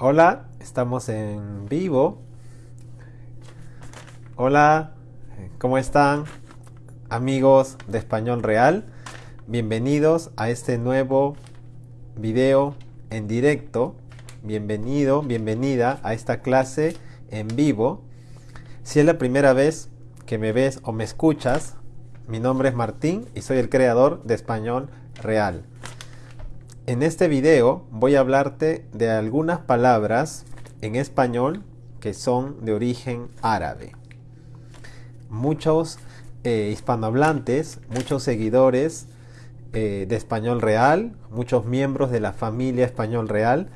Hola, estamos en vivo. Hola, ¿cómo están amigos de Español Real? Bienvenidos a este nuevo video en directo. Bienvenido, bienvenida a esta clase en vivo. Si es la primera vez que me ves o me escuchas, mi nombre es Martín y soy el creador de Español Real. En este video voy a hablarte de algunas palabras en español que son de origen árabe. Muchos eh, hispanohablantes, muchos seguidores eh, de Español Real, muchos miembros de la familia Español Real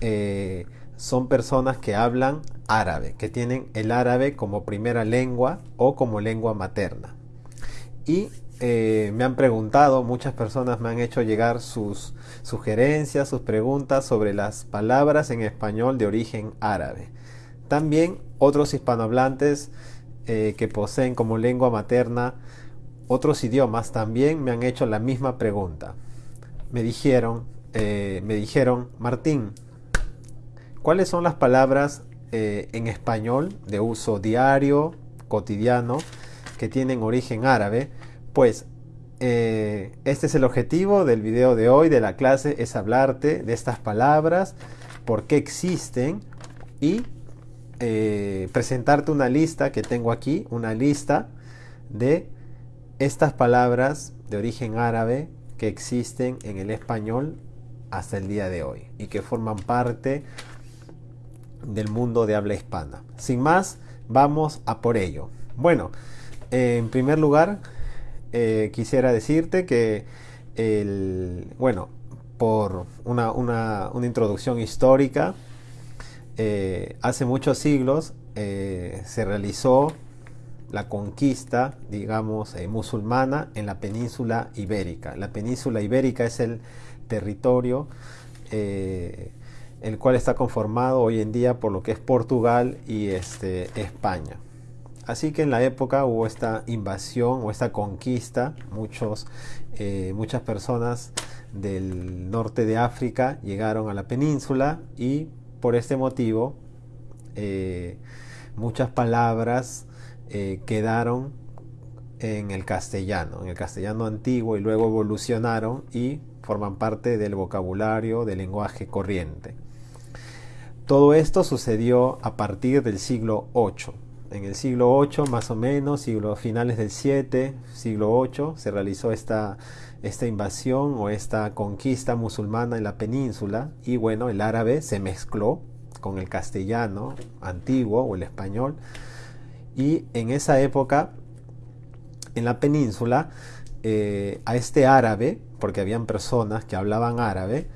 eh, son personas que hablan árabe, que tienen el árabe como primera lengua o como lengua materna. Y eh, me han preguntado, muchas personas me han hecho llegar sus sugerencias, sus preguntas sobre las palabras en español de origen árabe. También otros hispanohablantes eh, que poseen como lengua materna otros idiomas también me han hecho la misma pregunta. Me dijeron, eh, me dijeron, Martín, ¿cuáles son las palabras en español de uso diario, cotidiano, que tienen origen árabe? Pues eh, este es el objetivo del video de hoy, de la clase, es hablarte de estas palabras, por qué existen y eh, presentarte una lista que tengo aquí, una lista de estas palabras de origen árabe que existen en el español hasta el día de hoy y que forman parte del mundo de habla hispana. Sin más, vamos a por ello. Bueno, en primer lugar, eh, quisiera decirte que, el, bueno, por una, una, una introducción histórica, eh, hace muchos siglos eh, se realizó la conquista, digamos, musulmana en la península ibérica. La península ibérica es el territorio el cual está conformado hoy en día por lo que es Portugal y este, España. Así que en la época hubo esta invasión o esta conquista, muchos, eh, muchas personas del norte de África llegaron a la península y por este motivo eh, muchas palabras eh, quedaron en el castellano, en el castellano antiguo y luego evolucionaron y forman parte del vocabulario del lenguaje corriente. Todo esto sucedió a partir del siglo VIII en el siglo 8 más o menos, siglo, finales del 7, siglo 8, se realizó esta, invasión o esta conquista musulmana en la península y bueno, el árabe se mezcló con el castellano antiguo o el español. Y en esa época en la península eh, a este árabe, porque habían personas que hablaban árabe,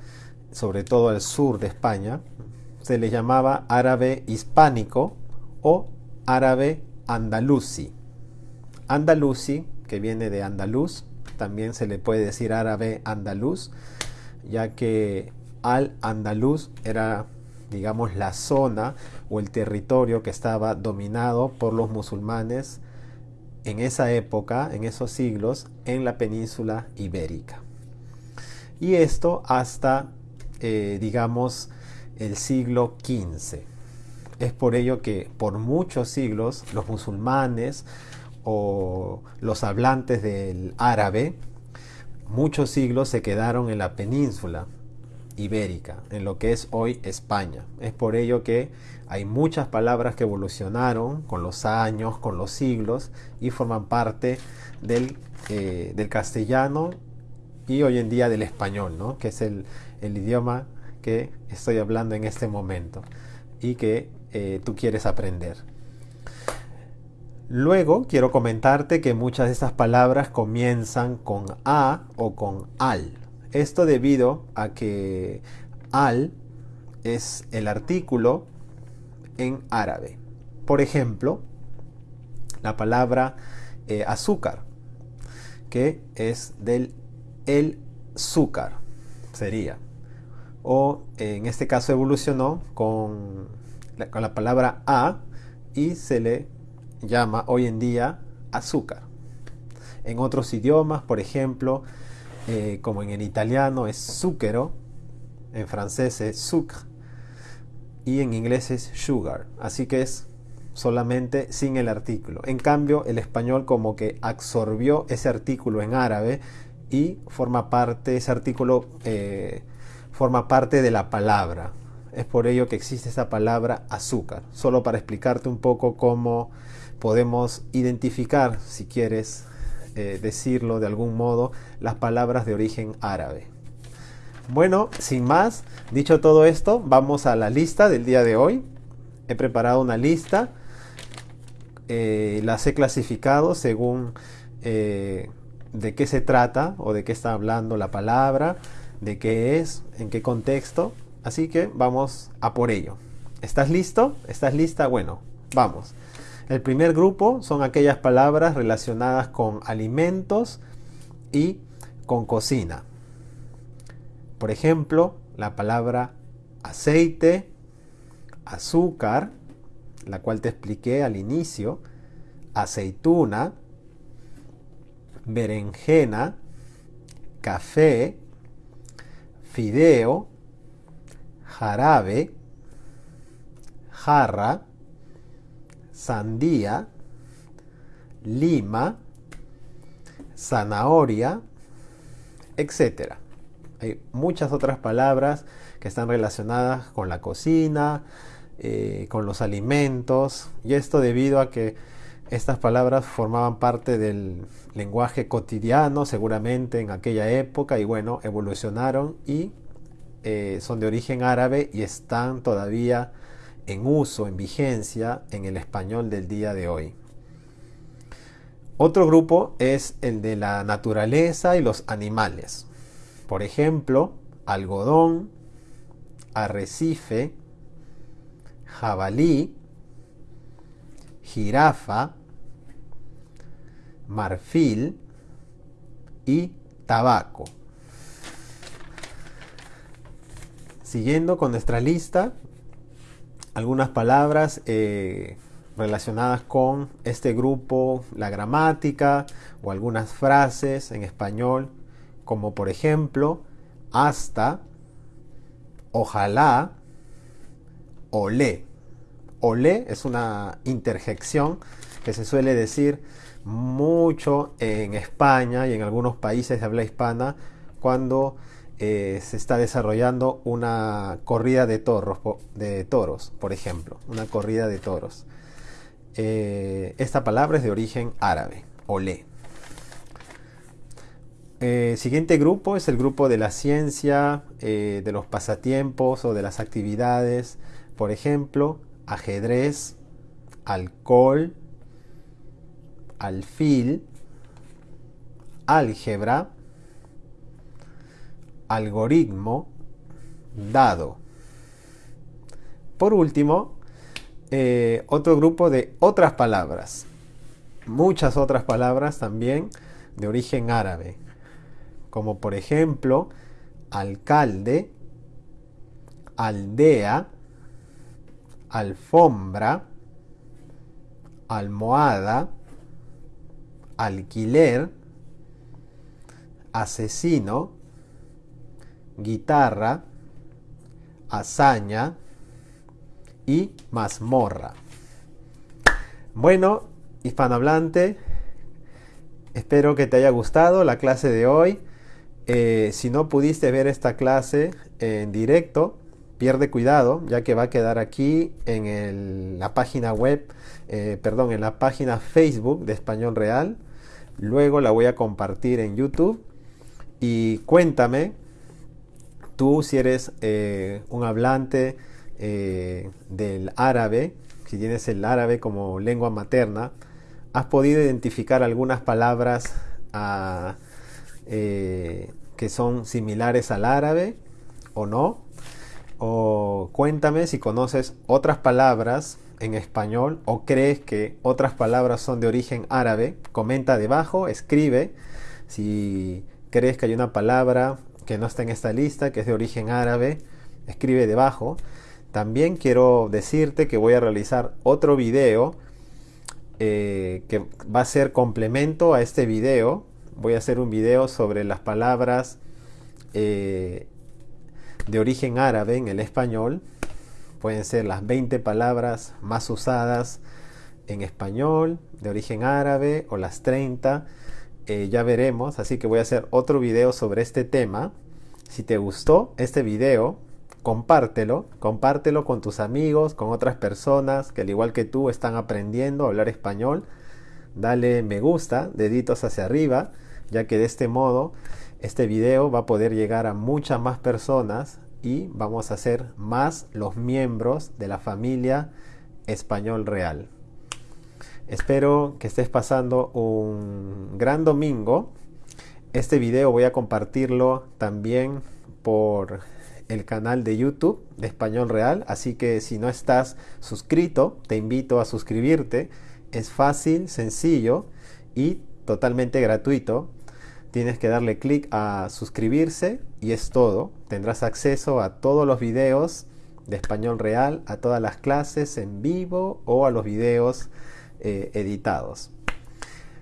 sobre todo al sur de España, se le llamaba árabe hispánico o árabe andalusi. Andalusi, que viene de andaluz, también se le puede decir árabe andaluz, ya que al andaluz era, digamos, la zona o el territorio que estaba dominado por los musulmanes en esa época, en esos siglos, en la península ibérica. Y esto hasta, eh, digamos, el siglo XV. Es por ello que por muchos siglos los musulmanes o los hablantes del árabe, muchos siglos se quedaron en la península ibérica, en lo que es hoy España. Es por ello que hay muchas palabras que evolucionaron con los años, con los siglos y forman parte del, eh, del castellano y hoy en día del español, ¿no? que es el, el idioma que estoy hablando en este momento y que eh, tú quieres aprender. Luego quiero comentarte que muchas de estas palabras comienzan con a o con al. Esto debido a que al es el artículo en árabe. Por ejemplo, la palabra eh, azúcar, que es del el azúcar, sería. O en este caso evolucionó con con la palabra a y se le llama hoy en día azúcar. En otros idiomas, por ejemplo, eh, como en el italiano es zucchero, en francés es sucre, y en inglés es sugar. Así que es solamente sin el artículo. En cambio, el español como que absorbió ese artículo en árabe y forma parte, ese artículo eh, forma parte de la palabra. Es por ello que existe esa palabra azúcar. Solo para explicarte un poco cómo podemos identificar, si quieres eh, decirlo de algún modo, las palabras de origen árabe. Bueno, sin más, dicho todo esto, vamos a la lista del día de hoy. He preparado una lista, eh, las he clasificado según eh, de qué se trata o de qué está hablando la palabra, de qué es, en qué contexto. Así que vamos a por ello. ¿Estás listo? ¿Estás lista? Bueno, vamos. El primer grupo son aquellas palabras relacionadas con alimentos y con cocina. Por ejemplo, la palabra aceite, azúcar, la cual te expliqué al inicio, aceituna, berenjena, café, fideo, jarabe, jarra, sandía, lima, zanahoria, etc. Hay muchas otras palabras que están relacionadas con la cocina, eh, con los alimentos, y esto debido a que estas palabras formaban parte del lenguaje cotidiano seguramente en aquella época y bueno, evolucionaron y eh, son de origen árabe y están todavía en uso, en vigencia en el español del día de hoy. Otro grupo es el de la naturaleza y los animales. Por ejemplo, algodón, arrecife, jabalí, jirafa, marfil y tabaco. Siguiendo con nuestra lista, algunas palabras eh, relacionadas con este grupo, la gramática o algunas frases en español, como por ejemplo, hasta, ojalá, olé. Olé es una interjección que se suele decir mucho en España y en algunos países de habla hispana cuando eh, se está desarrollando una corrida de toros, de toros, por ejemplo, una corrida de toros. Eh, esta palabra es de origen árabe, olé. Eh, siguiente grupo es el grupo de la ciencia, de los pasatiempos o de las actividades, por ejemplo, ajedrez, alcohol, alfil, álgebra, algoritmo, dado. Por último, eh, otro grupo de otras palabras, muchas otras palabras también de origen árabe, como por ejemplo alcalde, aldea, alfombra, almohada, alquiler, asesino, guitarra, hazaña y mazmorra. Bueno, hispanohablante, espero que te haya gustado la clase de hoy. Eh, si no pudiste ver esta clase en directo, pierde cuidado, ya que va a quedar aquí en la página web, eh, perdón, en la página Facebook de Español Real. Luego la voy a compartir en YouTube. Y cuéntame tú si eres eh, un hablante eh, del árabe, si tienes el árabe como lengua materna, has podido identificar algunas palabras ah, eh, que son similares al árabe o no. O cuéntame si conoces otras palabras en español o crees que otras palabras son de origen árabe. Comenta debajo, escribe si crees que hay una palabra que no está en esta lista, que es de origen árabe, escribe debajo. También quiero decirte que voy a realizar otro video eh, que va a ser complemento a este video. Voy a hacer un video sobre las palabras eh, de origen árabe en el español, pueden ser las 20 palabras más usadas en español de origen árabe o las 30. Eh, ya veremos, así que voy a hacer otro video sobre este tema. Si te gustó este video, compártelo, compártelo con tus amigos, con otras personas que al igual que tú están aprendiendo a hablar español. Dale me gusta, deditos hacia arriba, ya que de este modo este video va a poder llegar a muchas más personas y vamos a ser más los miembros de la familia Español Real. Espero que estés pasando un gran domingo. Este video voy a compartirlo también por el canal de YouTube de Español Real, así que si no estás suscrito, te invito a suscribirte. Es fácil, sencillo y totalmente gratuito. Tienes que darle clic a suscribirse y es todo. Tendrás acceso a todos los videos de Español Real, a todas las clases en vivo o a los videos eh, editados.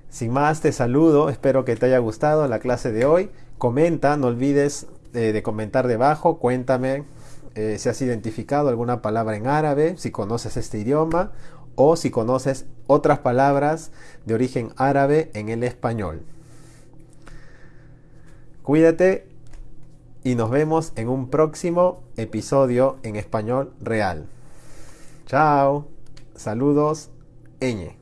Sin más, te saludo, espero que te haya gustado la clase de hoy. Comenta, no olvides eh, de comentar debajo, cuéntame eh, si has identificado alguna palabra en árabe, si conoces este idioma o si conoces otras palabras de origen árabe en el español. Cuídate y nos vemos en un próximo episodio en español real. Chao, saludos, enye.